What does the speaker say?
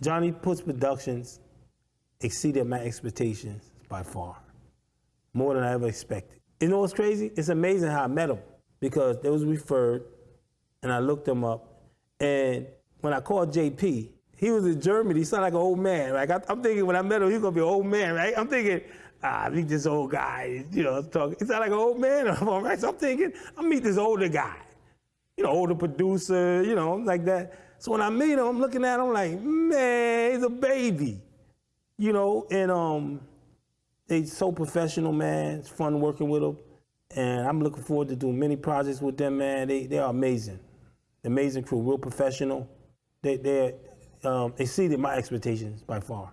Johnny Puts Productions exceeded my expectations by far, more than I ever expected. You know what's crazy? It's amazing how I met him because they was referred, and I looked him up, and when I called JP, he was in Germany. He sounded like an old man. Like I, am thinking when I met him, he's gonna be an old man, right? I'm thinking, ah, meet this old guy. You know, talking. He sounded like an old man. right? So I'm thinking, I meet this older guy, you know, older producer, you know, like that. So when I meet him, I'm looking at him like, man, he's a baby, you know. And um, they're so professional, man. It's fun working with them, and I'm looking forward to doing many projects with them, man. They they are amazing, amazing crew, real professional. They they um, exceeded my expectations by far.